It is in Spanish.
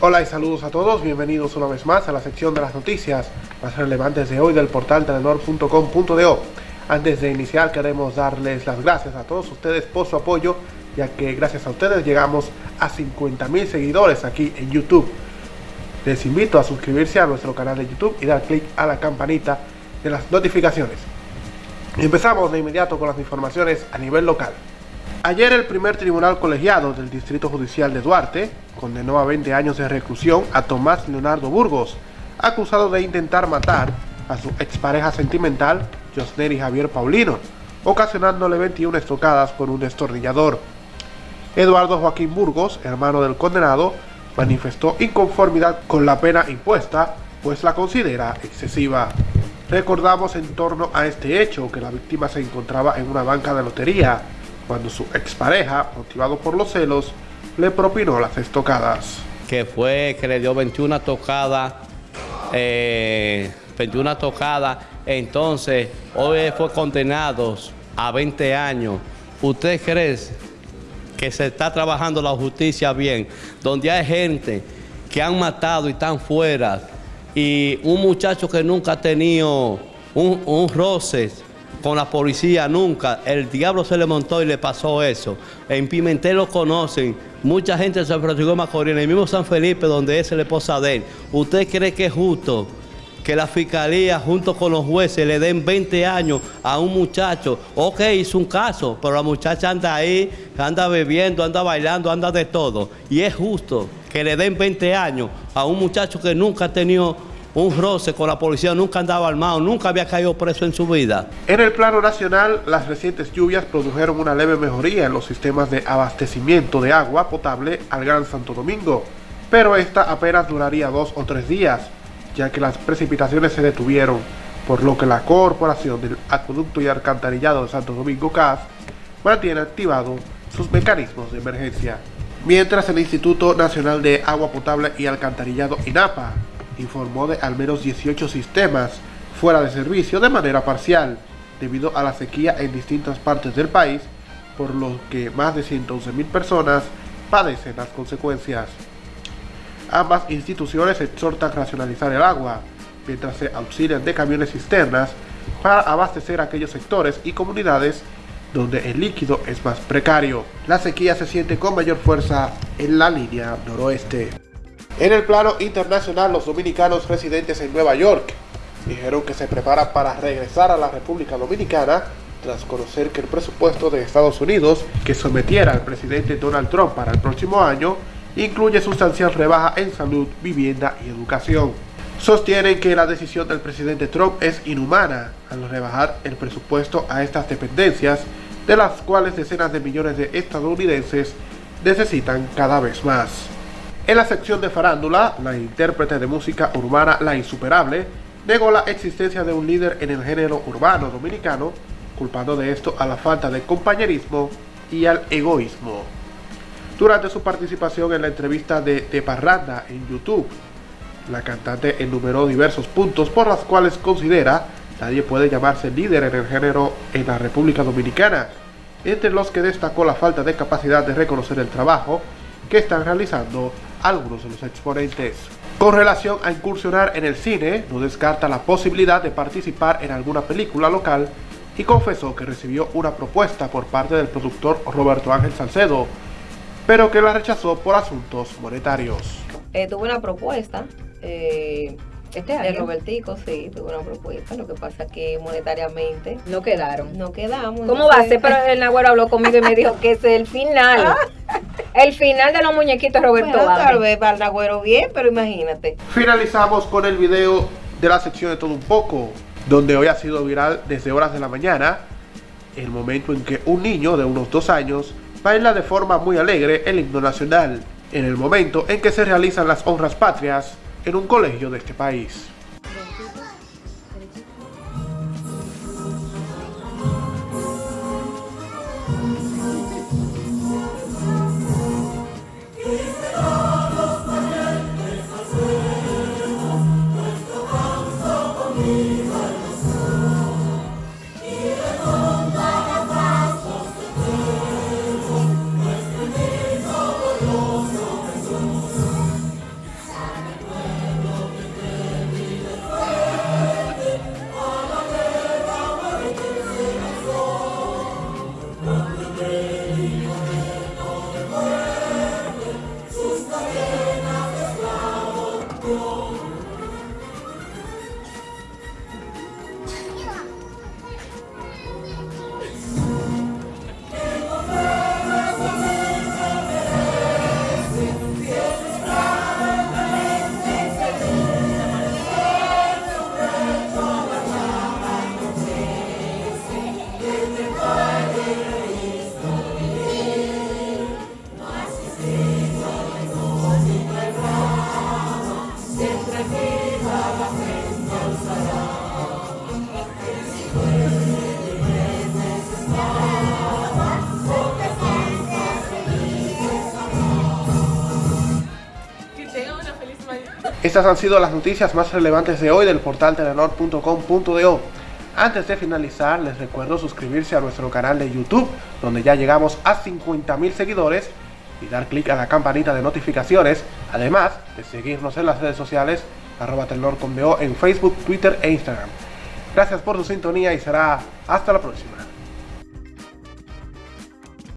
Hola y saludos a todos, bienvenidos una vez más a la sección de las noticias más relevantes de hoy del portal telenor.com.do. Antes de iniciar queremos darles las gracias a todos ustedes por su apoyo, ya que gracias a ustedes llegamos a 50.000 seguidores aquí en YouTube. Les invito a suscribirse a nuestro canal de YouTube y dar clic a la campanita de las notificaciones. Empezamos de inmediato con las informaciones a nivel local. Ayer el primer tribunal colegiado del Distrito Judicial de Duarte condenó a 20 años de reclusión a Tomás Leonardo Burgos, acusado de intentar matar a su expareja sentimental, Josneri Javier Paulino, ocasionándole 21 estocadas con un destornillador. Eduardo Joaquín Burgos, hermano del condenado, manifestó inconformidad con la pena impuesta, pues la considera excesiva. Recordamos en torno a este hecho que la víctima se encontraba en una banca de lotería, cuando su expareja, motivado por los celos, le propinó las estocadas. Que fue que le dio 21 tocadas, eh, 21 tocadas, entonces hoy fue condenado a 20 años. ¿Usted cree que se está trabajando la justicia bien? Donde hay gente que han matado y están fuera, y un muchacho que nunca ha tenido un, un roce con la policía nunca. El diablo se le montó y le pasó eso. En Pimentel lo conocen. Mucha gente de San Francisco de Macorís, en el mismo San Felipe, donde es la esposa de él. ¿Usted cree que es justo que la fiscalía junto con los jueces le den 20 años a un muchacho? Ok, hizo un caso, pero la muchacha anda ahí, anda bebiendo, anda bailando, anda de todo. Y es justo que le den 20 años a un muchacho que nunca ha tenido un roce con la policía, nunca andaba armado, nunca había caído preso en su vida. En el plano nacional, las recientes lluvias produjeron una leve mejoría en los sistemas de abastecimiento de agua potable al Gran Santo Domingo, pero esta apenas duraría dos o tres días, ya que las precipitaciones se detuvieron, por lo que la Corporación del Acueducto y Alcantarillado de Santo Domingo CAS mantiene activado sus mecanismos de emergencia. Mientras el Instituto Nacional de Agua Potable y Alcantarillado INAPA informó de al menos 18 sistemas fuera de servicio de manera parcial, debido a la sequía en distintas partes del país, por lo que más de 111.000 personas padecen las consecuencias. Ambas instituciones exhortan racionalizar el agua, mientras se auxilian de camiones cisternas para abastecer aquellos sectores y comunidades donde el líquido es más precario. La sequía se siente con mayor fuerza en la línea noroeste. En el plano internacional, los dominicanos residentes en Nueva York dijeron que se preparan para regresar a la República Dominicana tras conocer que el presupuesto de Estados Unidos que sometiera al presidente Donald Trump para el próximo año incluye sustancial rebaja en salud, vivienda y educación. Sostienen que la decisión del presidente Trump es inhumana al rebajar el presupuesto a estas dependencias, de las cuales decenas de millones de estadounidenses necesitan cada vez más. En la sección de farándula, la intérprete de música urbana La Insuperable negó la existencia de un líder en el género urbano dominicano, culpando de esto a la falta de compañerismo y al egoísmo. Durante su participación en la entrevista de De Parranda en YouTube, la cantante enumeró diversos puntos por los cuales considera nadie puede llamarse líder en el género en la República Dominicana, entre los que destacó la falta de capacidad de reconocer el trabajo que están realizando algunos de los exponentes. Con relación a incursionar en el cine, no descarta la posibilidad de participar en alguna película local y confesó que recibió una propuesta por parte del productor Roberto Ángel Salcedo, pero que la rechazó por asuntos monetarios. Eh, tuve una propuesta eh, este año. De Robertico, sí, tuve una propuesta. Lo que pasa es que monetariamente. No quedaron. No quedamos. ¿Cómo va a ser? Pero el Nagüero habló conmigo y me dijo que es el final. El final de los muñequitos Roberto bueno, Tal vez para el Nagüero bien, pero imagínate. Finalizamos con el video de la sección de todo un poco, donde hoy ha sido viral desde horas de la mañana, el momento en que un niño de unos dos años baila de forma muy alegre el himno nacional, en el momento en que se realizan las honras patrias en un colegio de este país. Estas han sido las noticias más relevantes de hoy del portal telenor.com.do. Antes de finalizar, les recuerdo suscribirse a nuestro canal de YouTube, donde ya llegamos a 50.000 seguidores, y dar clic a la campanita de notificaciones, además de seguirnos en las redes sociales, arroba telenor.com.do en Facebook, Twitter e Instagram. Gracias por su sintonía y será hasta la próxima.